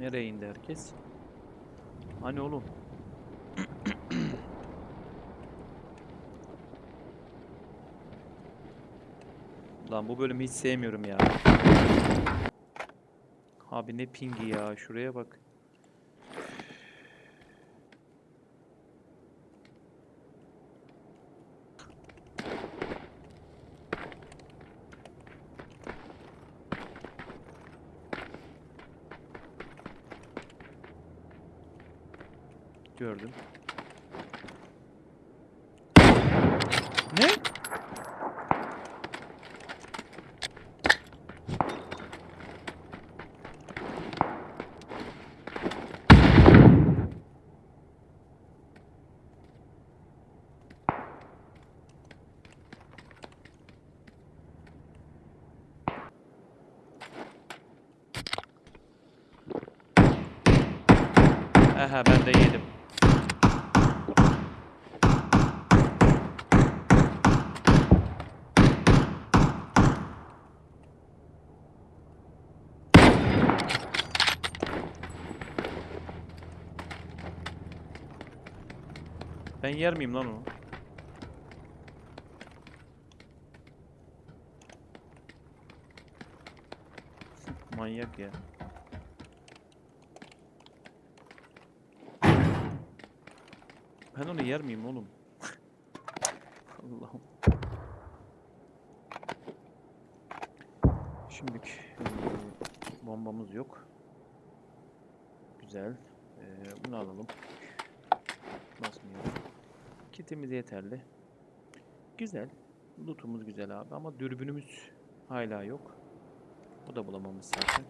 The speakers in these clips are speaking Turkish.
Nereye indi herkes? Hani oğlum? Lan bu bölümü hiç sevmiyorum ya. Abi ne pingi ya. Şuraya bak. Gördüm. Ne? Aha ben de yedim. Ben yer miyim lan onu? Manyak ya. Ben onu yer miyim oğlum? Allah'ım. Şimdilik bombamız yok. Güzel. Eee, bunu alalım. Basmıyor. Kitimiz yeterli. Güzel. Lootumuz güzel abi ama dürbünümüz hala yok. O da bulamamız zaten.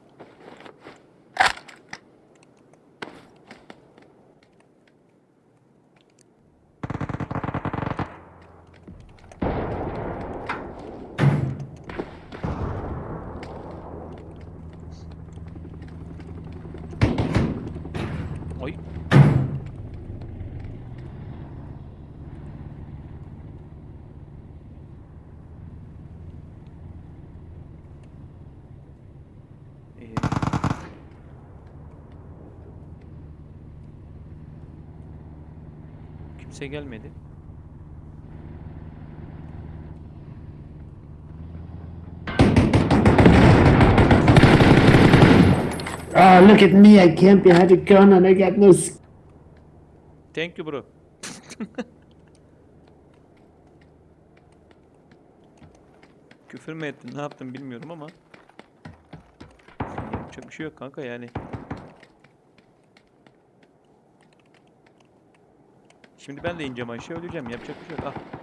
Ay. Ee, kimse gelmedi. Oh, look at me. I camp behind a gun and I got no. Thank you bro. Küfür mü ettin, ne yaptın bilmiyorum ama yapacak bir şey yok kanka yani. Şimdi ben de ineceğim aşağı öleceğim. Yapacak bir şey yok. Ah.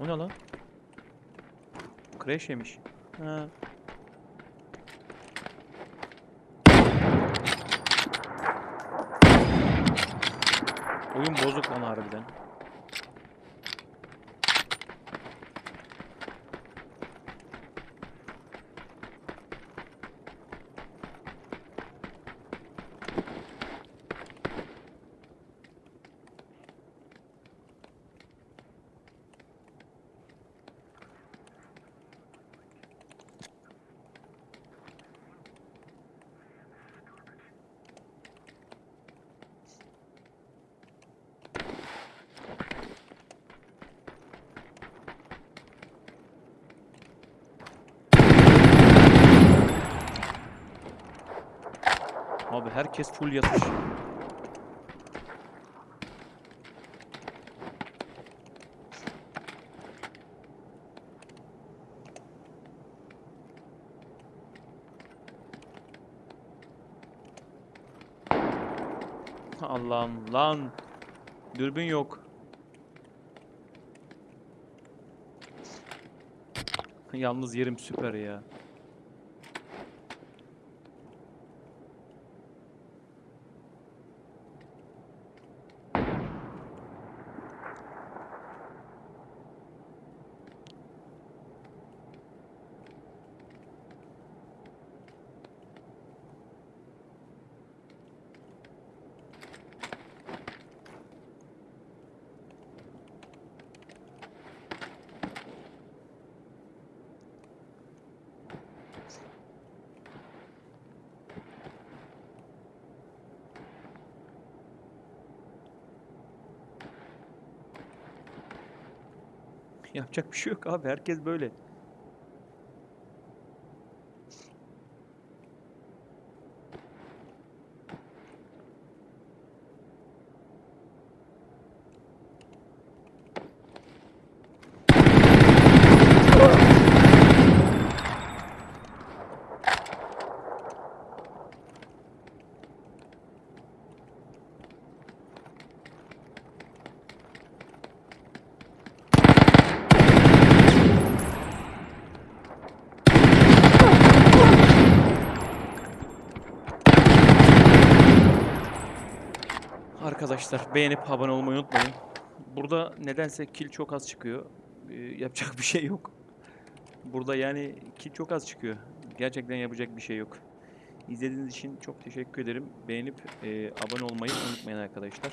O ne lan? Crash yemiş. Ha. Oyun bozuk lan harbiden. Abi herkes full yatış. Allah'ım lan. Dürbün yok. Yalnız yerim süper ya. Yapacak bir şey yok abi. Herkes böyle. Arkadaşlar beğenip abone olmayı unutmayın. Burada nedense kill çok az çıkıyor. Ee, yapacak bir şey yok. Burada yani kill çok az çıkıyor. Gerçekten yapacak bir şey yok. İzlediğiniz için çok teşekkür ederim. Beğenip e, abone olmayı unutmayın arkadaşlar.